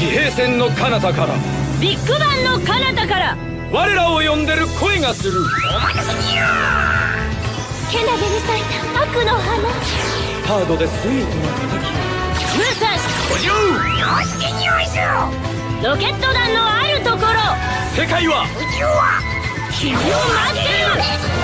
地平線の彼方から。ビッグバンの彼方から。我らを呼んでる声がする。お任せにゃけなげに咲いた悪の花。ハードでスイートな叩武蔵き補充よしでにゃいしぞロケット弾のあるところ。世界は宇宙は君を待ってる。